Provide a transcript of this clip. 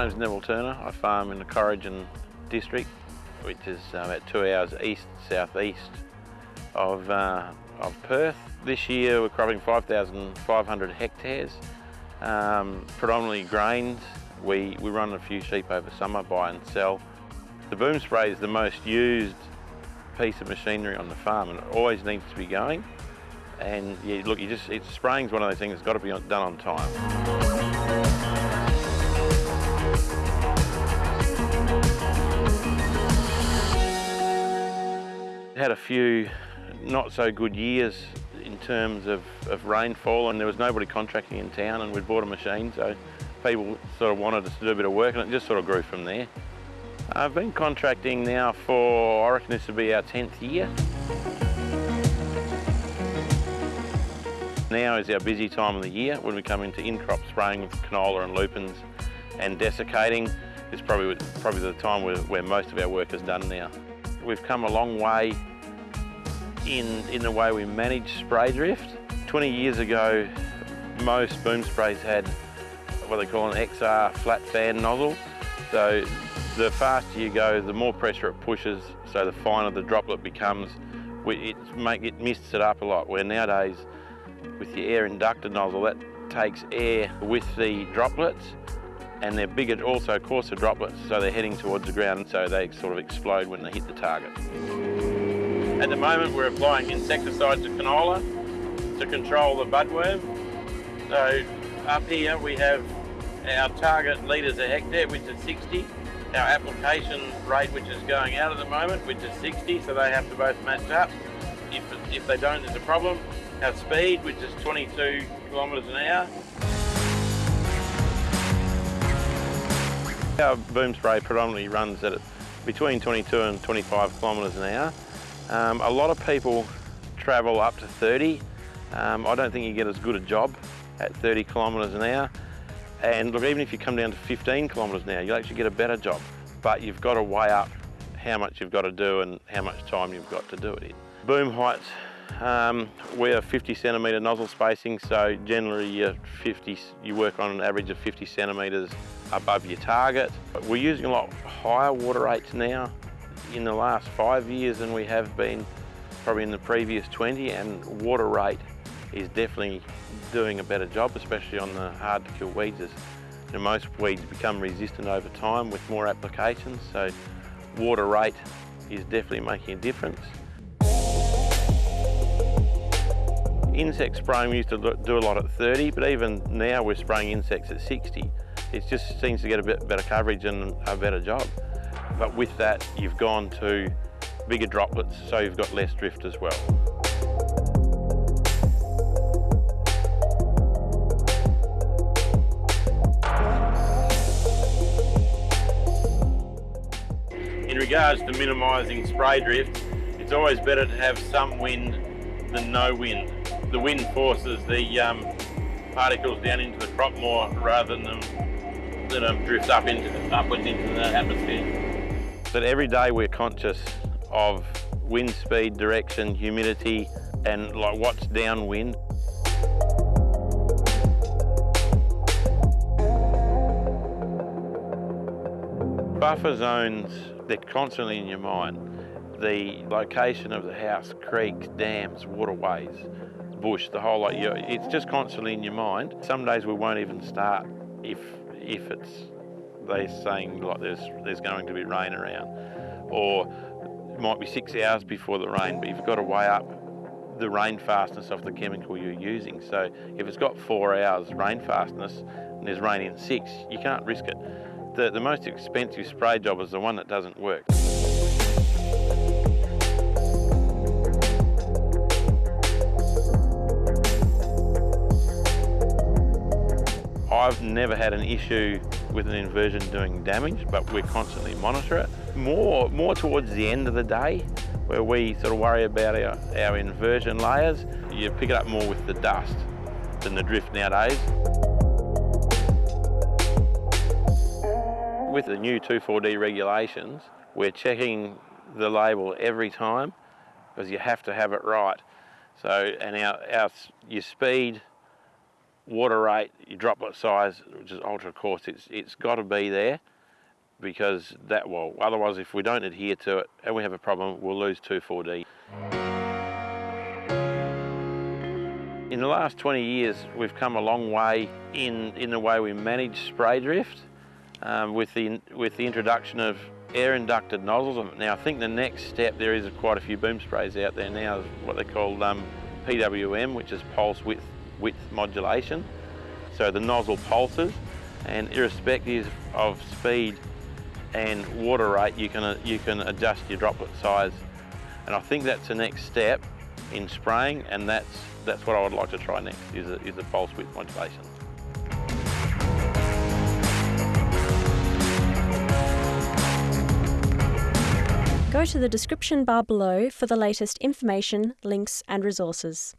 My name's Neville Turner. I farm in the Corrigin district, which is uh, about two hours east, southeast of, uh, of Perth. This year we're cropping 5,500 hectares, um, predominantly grains. We, we run a few sheep over summer, buy and sell. The boom spray is the most used piece of machinery on the farm and it always needs to be going. And look, you just, it's, spraying's one of those things that's got to be done on time. Had a few not so good years in terms of, of rainfall and there was nobody contracting in town and we'd bought a machine so people sort of wanted us to do a bit of work and it just sort of grew from there. I've been contracting now for, I reckon this will be our 10th year. Now is our busy time of the year when we come into in-crop spraying with canola and lupins and desiccating. It's probably, probably the time where, where most of our work is done now. We've come a long way in, in the way we manage spray drift. 20 years ago, most boom sprays had what they call an XR flat fan nozzle. So the faster you go, the more pressure it pushes, so the finer the droplet becomes. It, make, it mists it up a lot, where nowadays, with the air inductor nozzle, that takes air with the droplets, and they're bigger, also coarser droplets, so they're heading towards the ground, so they sort of explode when they hit the target. At the moment we're applying insecticide to canola to control the budworm. So up here we have our target litres a hectare which is 60, our application rate which is going out at the moment which is 60 so they have to both match up. If, if they don't there's a problem. Our speed which is 22 kilometres an hour. Our boom spray predominantly runs at between 22 and 25 kilometres an hour. Um, a lot of people travel up to 30. Um, I don't think you get as good a job at 30 kilometres an hour. And look, even if you come down to 15 kilometres an hour, you'll actually get a better job. But you've got to weigh up how much you've got to do and how much time you've got to do it in. Boom heights, um, we're 50 centimetre nozzle spacing, so generally you 50, you work on an average of 50 centimetres above your target. We're using a lot higher water rates now in the last five years than we have been probably in the previous 20 and water rate is definitely doing a better job, especially on the hard to kill weeds. You know, most weeds become resistant over time with more applications, so water rate is definitely making a difference. Insect spraying we used to do a lot at 30, but even now we're spraying insects at 60. It just seems to get a bit better coverage and a better job. But with that, you've gone to bigger droplets, so you've got less drift as well. In regards to minimising spray drift, it's always better to have some wind than no wind. The wind forces the um, particles down into the crop more rather than them, them drift up into the, upwards into the atmosphere. But every day we're conscious of wind speed, direction, humidity, and like what's downwind. Buffer zones, they're constantly in your mind. The location of the house, creeks, dams, waterways, bush, the whole lot, it's just constantly in your mind. Some days we won't even start if, if it's they're saying like there's there's going to be rain around, or it might be six hours before the rain, but you've got to weigh up the rain fastness of the chemical you're using. So if it's got four hours rain fastness and there's rain in six, you can't risk it. The, the most expensive spray job is the one that doesn't work. I've never had an issue with an inversion doing damage, but we constantly monitor it. More, more towards the end of the day, where we sort of worry about our, our inversion layers, you pick it up more with the dust than the drift nowadays. With the new 2,4-D regulations, we're checking the label every time because you have to have it right. So, and our, our, your speed water rate, your droplet size, which is ultra coarse, it's, it's got to be there because that will, otherwise if we don't adhere to it and we have a problem, we'll lose 2,4-D. In the last 20 years, we've come a long way in, in the way we manage spray drift um, with, the, with the introduction of air inducted nozzles. Now I think the next step, there is quite a few boom sprays out there now, what they call um, PWM, which is pulse width, width modulation. So the nozzle pulses and irrespective of speed and water rate, you can, uh, you can adjust your droplet size. And I think that's the next step in spraying and that's, that's what I would like to try next, is a, is a pulse width modulation. Go to the description bar below for the latest information, links and resources.